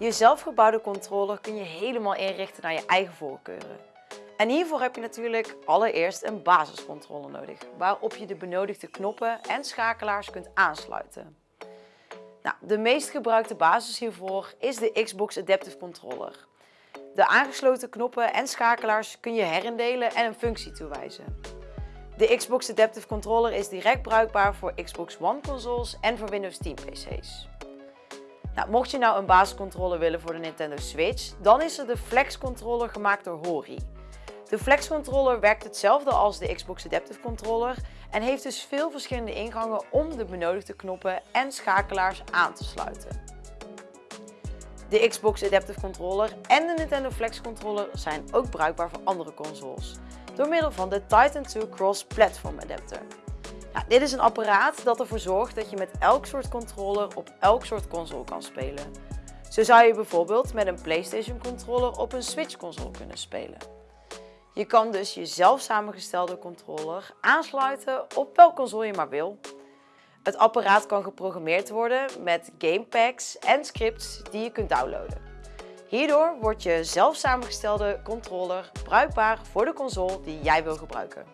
Je zelfgebouwde controller kun je helemaal inrichten naar je eigen voorkeuren. En hiervoor heb je natuurlijk allereerst een basiscontroller nodig, waarop je de benodigde knoppen en schakelaars kunt aansluiten. Nou, de meest gebruikte basis hiervoor is de Xbox Adaptive Controller. De aangesloten knoppen en schakelaars kun je herindelen en een functie toewijzen. De Xbox Adaptive Controller is direct bruikbaar voor Xbox One consoles en voor Windows 10 PC's. Nou, mocht je nou een basiscontroller willen voor de Nintendo Switch, dan is er de Flex Controller gemaakt door Hori. De Flex Controller werkt hetzelfde als de Xbox Adaptive Controller en heeft dus veel verschillende ingangen om de benodigde knoppen en schakelaars aan te sluiten. De Xbox Adaptive Controller en de Nintendo Flex Controller zijn ook bruikbaar voor andere consoles, door middel van de Titan 2 Cross Platform Adapter. Nou, dit is een apparaat dat ervoor zorgt dat je met elk soort controller op elk soort console kan spelen. Zo zou je bijvoorbeeld met een PlayStation controller op een Switch console kunnen spelen. Je kan dus je zelf samengestelde controller aansluiten op welke console je maar wil. Het apparaat kan geprogrammeerd worden met gamepacks en scripts die je kunt downloaden. Hierdoor wordt je zelf samengestelde controller bruikbaar voor de console die jij wil gebruiken.